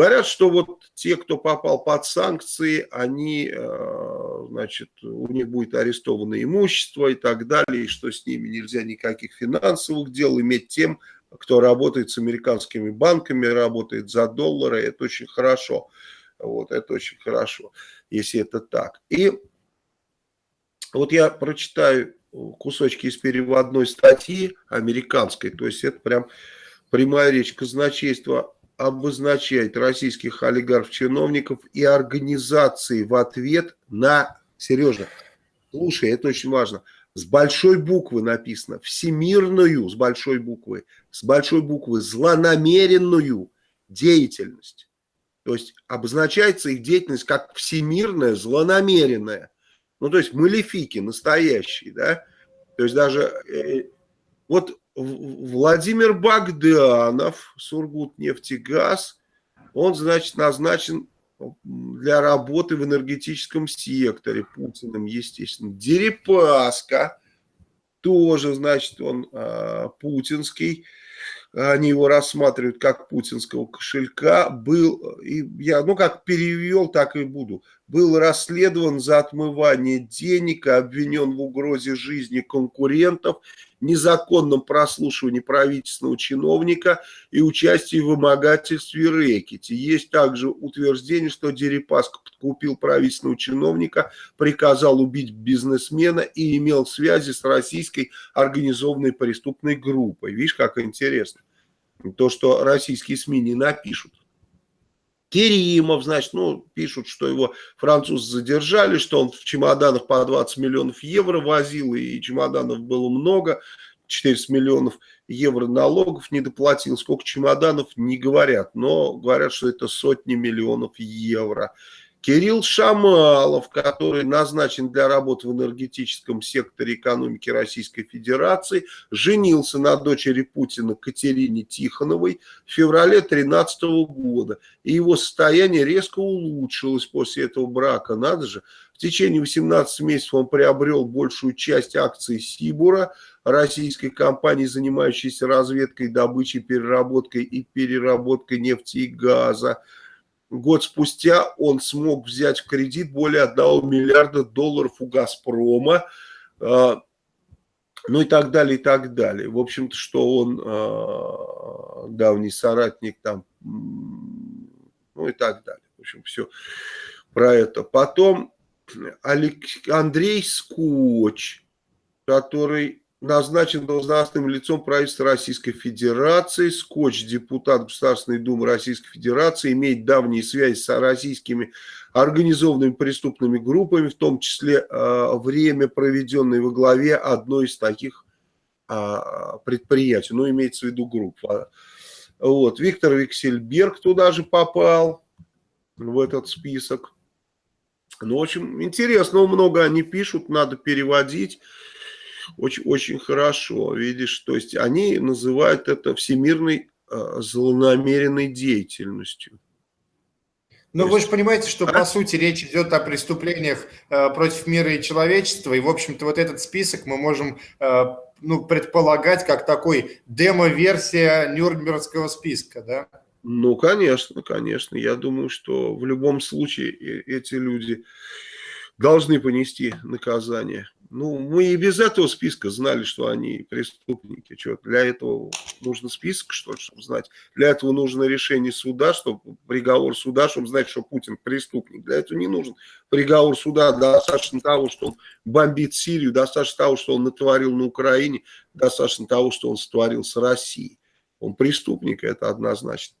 Говорят, что вот те, кто попал под санкции, они, значит, у них будет арестовано имущество и так далее, и что с ними нельзя никаких финансовых дел иметь тем, кто работает с американскими банками, работает за доллары, это очень хорошо. Вот, это очень хорошо, если это так. И вот я прочитаю кусочки из переводной статьи американской, то есть это прям прямая речь казначейства обозначает российских олигархов-чиновников и организации в ответ на, Сережа, слушай, это очень важно, с большой буквы написано, всемирную, с большой буквы, с большой буквы, злонамеренную деятельность. То есть обозначается их деятельность как всемирная, злонамеренная. Ну, то есть малефики настоящие, да. То есть даже э, вот Владимир Богданов, Сургутнефтегаз, он, значит, назначен для работы в энергетическом секторе Путиным, естественно. Дерипаска, тоже, значит, он а, путинский. Они его рассматривают как путинского кошелька, был, и я, ну как перевел, так и буду, был расследован за отмывание денег, обвинен в угрозе жизни конкурентов, незаконном прослушивании правительственного чиновника и участии в вымогательстве рэкете. Есть также утверждение, что Дерипаска подкупил правительственного чиновника, приказал убить бизнесмена и имел связи с российской организованной преступной группой. Видишь, как интересно. То, что российские СМИ не напишут. Керимов, значит, ну, пишут, что его французы задержали, что он в чемоданах по 20 миллионов евро возил, и чемоданов было много, 400 миллионов евро налогов не доплатил. Сколько чемоданов, не говорят, но говорят, что это сотни миллионов евро. Кирилл Шамалов, который назначен для работы в энергетическом секторе экономики Российской Федерации, женился на дочери Путина Катерине Тихоновой в феврале 2013 года. И его состояние резко улучшилось после этого брака. Надо же, в течение 18 месяцев он приобрел большую часть акций Сибура, российской компании, занимающейся разведкой, добычей, переработкой и переработкой нефти и газа. Год спустя он смог взять в кредит более 1 миллиарда долларов у «Газпрома», а, ну и так далее, и так далее. В общем-то, что он а, давний соратник там, ну и так далее. В общем, все про это. Потом Андрей Скотч, который назначен должностным лицом правительства Российской Федерации. Скотч, депутат Государственной Думы Российской Федерации, имеет давние связи с российскими организованными преступными группами, в том числе э, время, проведенное во главе одной из таких э, предприятий. Ну, имеется в виду группа. Вот. Виктор Виксельберг туда же попал, в этот список. Ну, в общем, интересно, много они пишут, надо переводить очень, очень хорошо, видишь, то есть они называют это всемирной э, злонамеренной деятельностью. Но вы же понимаете, что а? по сути речь идет о преступлениях э, против мира и человечества, и в общем-то вот этот список мы можем э, ну, предполагать как такой демо-версия Нюрнбергского списка, да? Ну, конечно, конечно. Я думаю, что в любом случае эти люди должны понести наказание. Ну, мы и без этого списка знали, что они преступники. Что, для этого нужно список, что чтобы знать? Для этого нужно решение суда, чтобы приговор суда, чтобы знать, что Путин преступник. Для этого не нужен приговор суда. Достаточно того, что он бомбит Сирию, достаточно того, что он натворил на Украине, достаточно того, что он сотворил с Россией. Он преступник, это однозначно.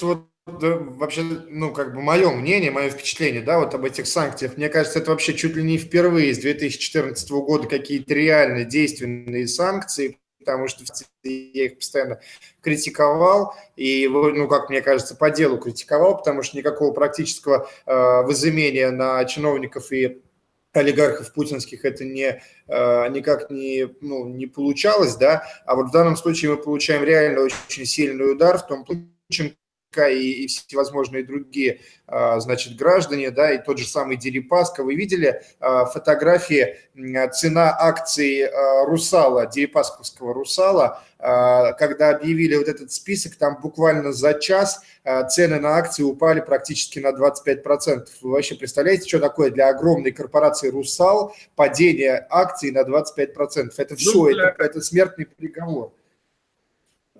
Вот вообще, ну, как бы мое мнение, мое впечатление, да, вот об этих санкциях, мне кажется, это вообще чуть ли не впервые с 2014 года какие-то реально действенные санкции, потому что я их постоянно критиковал, и, ну, как мне кажется, по делу критиковал, потому что никакого практического э, возымения на чиновников и олигархов путинских это не, э, никак не, ну, не получалось, да, а вот в данном случае мы получаем реально очень сильный удар в том случае, и, и всевозможные другие, а, значит, граждане, да, и тот же самый Дерипаска. Вы видели а, фотографии, цена акций а, Русала, Дерипасковского Русала, когда объявили вот этот список, там буквально за час цены на акции упали практически на 25%. Вы вообще представляете, что такое для огромной корпорации «Русал» падение акций на 25%? Это все, ну, это, это смертный приговор.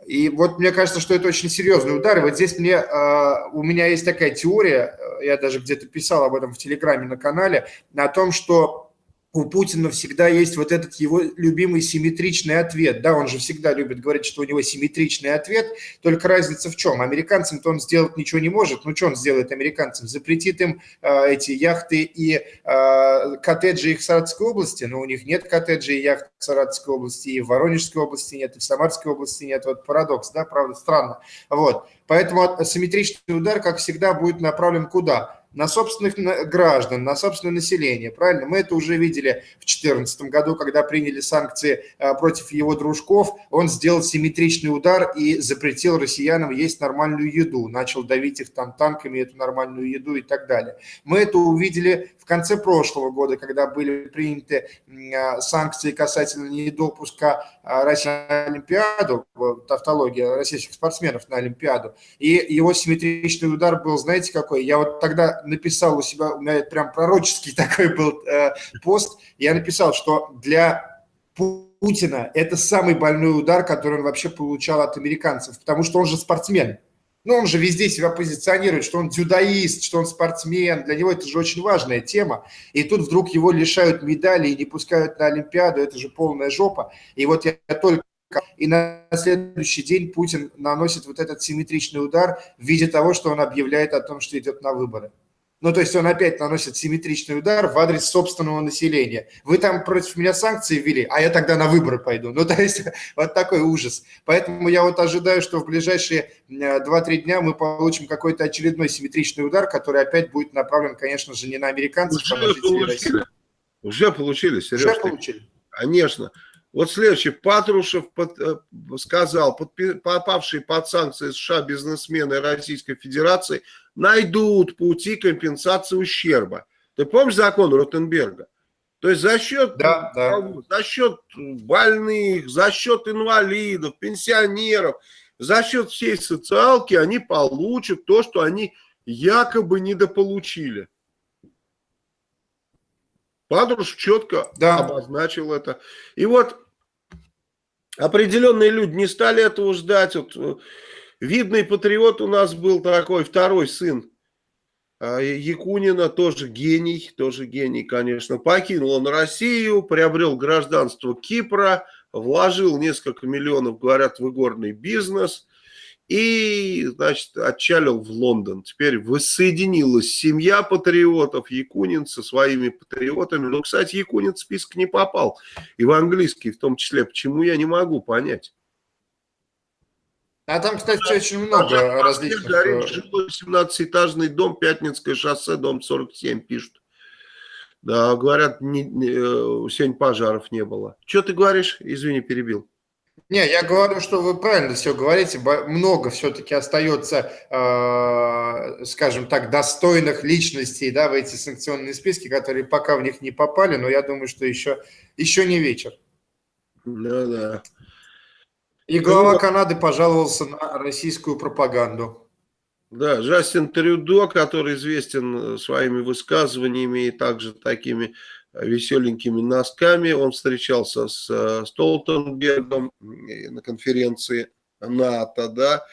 И вот мне кажется, что это очень серьезный удар. И вот здесь мне, а, у меня есть такая теория, я даже где-то писал об этом в Телеграме на канале, о том, что у Путина всегда есть вот этот его любимый симметричный ответ. Да, он же всегда любит говорить, что у него симметричный ответ, только разница в чем? Американцам-то он сделать ничего не может. Ну, что он сделает американцам? Запретит им э, эти яхты и э, коттеджи их в Саратовской области, но у них нет коттеджей и яхт в Саратовской области, и в Воронежской области нет, и в Самарской области нет. Вот парадокс, да, правда, странно. Вот. Поэтому симметричный удар, как всегда, будет направлен куда? На собственных граждан, на собственное население, правильно? Мы это уже видели в 2014 году, когда приняли санкции а, против его дружков, он сделал симметричный удар и запретил россиянам есть нормальную еду, начал давить их там танками, эту нормальную еду и так далее. Мы это увидели конце прошлого года, когда были приняты а, санкции касательно недопуска а, России на Олимпиаду, тавтология российских спортсменов на Олимпиаду, и его симметричный удар был, знаете какой? Я вот тогда написал у себя, у меня прям пророческий такой был э, пост, я написал, что для Путина это самый больной удар, который он вообще получал от американцев, потому что он же спортсмен. Ну, он же везде себя позиционирует, что он дзюдоист, что он спортсмен. Для него это же очень важная тема. И тут вдруг его лишают медали и не пускают на Олимпиаду. Это же полная жопа. И вот я только и на следующий день Путин наносит вот этот симметричный удар в виде того, что он объявляет о том, что идет на выборы. Ну, то есть он опять наносит симметричный удар в адрес собственного населения. Вы там против меня санкции ввели, а я тогда на выборы пойду. Ну, то есть вот такой ужас. Поэтому я вот ожидаю, что в ближайшие 2-3 дня мы получим какой-то очередной симметричный удар, который опять будет направлен, конечно же, не на американцев, а на жителей России. Уже получили, Сереж. Уже получили. Конечно. Вот следующий. Патрушев под, э, сказал, подпи, попавшие под санкции США бизнесмены Российской Федерации найдут пути компенсации ущерба. Ты помнишь закон Ротенберга? То есть за счет, да, да. за счет больных, за счет инвалидов, пенсионеров, за счет всей социалки они получат то, что они якобы недополучили. Патрушев четко да. обозначил это. И вот определенные люди не стали этого ждать. Вот, э, видный патриот у нас был такой, второй сын а, Якунина, тоже гений, тоже гений, конечно. Покинул он Россию, приобрел гражданство Кипра, вложил несколько миллионов, говорят, в игорный бизнес – и, значит, отчалил в Лондон. Теперь воссоединилась семья патриотов, Якунин со своими патриотами. Но, кстати, Якунин в список не попал. И в английский в том числе. Почему, я не могу понять. А там, кстати, очень много а различных... Горит э, жилой 17-этажный дом, Пятницкое шоссе, дом 47, пишут. Да, говорят, не, не, э, сегодня пожаров не было. Что ты говоришь? Извини, перебил. Не, я говорю, что вы правильно все говорите. Много все-таки остается, э, скажем так, достойных личностей да, в эти санкционные списки, которые пока в них не попали, но я думаю, что еще, еще не вечер. Да, да. И глава ну, Канады пожаловался на российскую пропаганду. Да, Джастин Трюдо, который известен своими высказываниями и также такими веселенькими носками. Он встречался с э, Столтенбергом на конференции НАТО, да,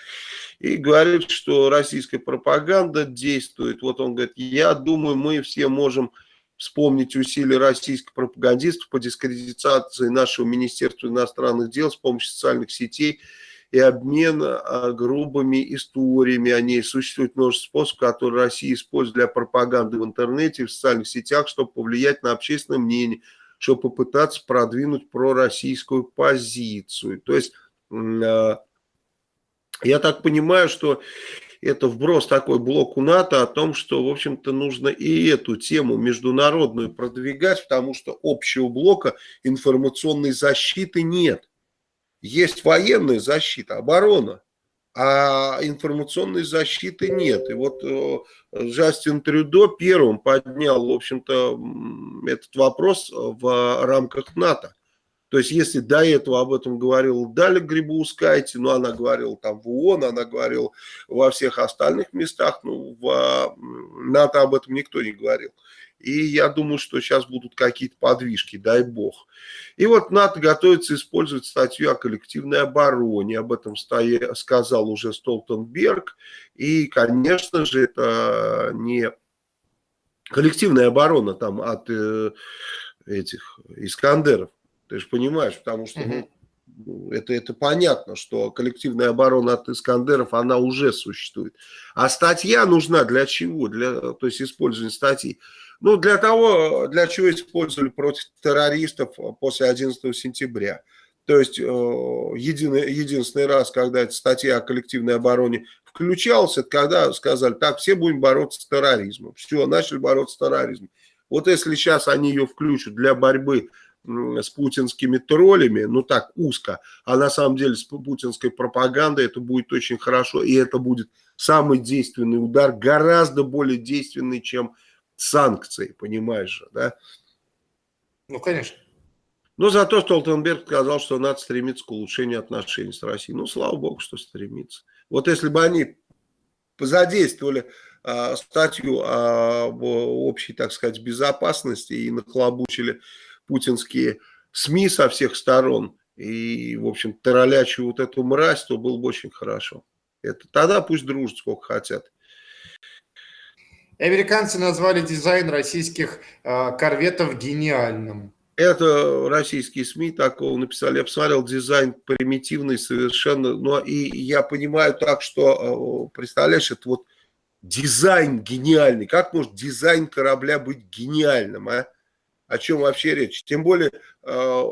и говорит, что российская пропаганда действует. Вот он говорит, я думаю, мы все можем вспомнить усилия российских пропагандистов по дискредитации нашего Министерства иностранных дел с помощью социальных сетей и обмен а, грубыми историями о ней. Существует множество способов, которые Россия использует для пропаганды в интернете, в социальных сетях, чтобы повлиять на общественное мнение, чтобы попытаться продвинуть пророссийскую позицию. То есть, а, я так понимаю, что это вброс такой блоку НАТО о том, что, в общем-то, нужно и эту тему международную продвигать, потому что общего блока информационной защиты нет. Есть военная защита, оборона. а информационной защиты нет. И вот э, Джастин Трюдо первым поднял, в общем-то, этот вопрос в рамках НАТО. То есть, если до этого об этом говорил Даля Грибоускайте, ну, она говорила там в ООН, она говорила во всех остальных местах, ну, в НАТО об этом никто не говорил. И я думаю, что сейчас будут какие-то подвижки, дай бог. И вот НАТО готовится использовать статью о коллективной обороне. Об этом сказал уже Столтенберг. И, конечно же, это не коллективная оборона там от э, этих Искандеров. Ты же понимаешь, потому что ну, это, это понятно, что коллективная оборона от Искандеров, она уже существует. А статья нужна для чего? Для, то есть использование статьи. Ну, для того, для чего использовали против террористов после 11 сентября. То есть, э, единый, единственный раз, когда эта статья о коллективной обороне включалась, это когда сказали, так, все будем бороться с терроризмом. Все, начали бороться с терроризмом. Вот если сейчас они ее включат для борьбы с путинскими троллями, ну так узко, а на самом деле с путинской пропагандой это будет очень хорошо, и это будет самый действенный удар, гораздо более действенный, чем санкции, понимаешь же, да? Ну, конечно. Но зато Столтенберг сказал, что надо стремиться к улучшению отношений с Россией. Ну, слава богу, что стремится. Вот если бы они задействовали э, статью об общей, так сказать, безопасности и нахлобучили путинские СМИ со всех сторон и, в общем, троллячу вот эту мразь, то было бы очень хорошо. Это, тогда пусть дружат сколько хотят. Американцы назвали дизайн российских э, корветов гениальным. Это российские СМИ такого написали. Я посмотрел дизайн примитивный совершенно. Ну и я понимаю так, что, представляешь, это вот дизайн гениальный. Как может дизайн корабля быть гениальным, а? О чем вообще речь. Тем более, э,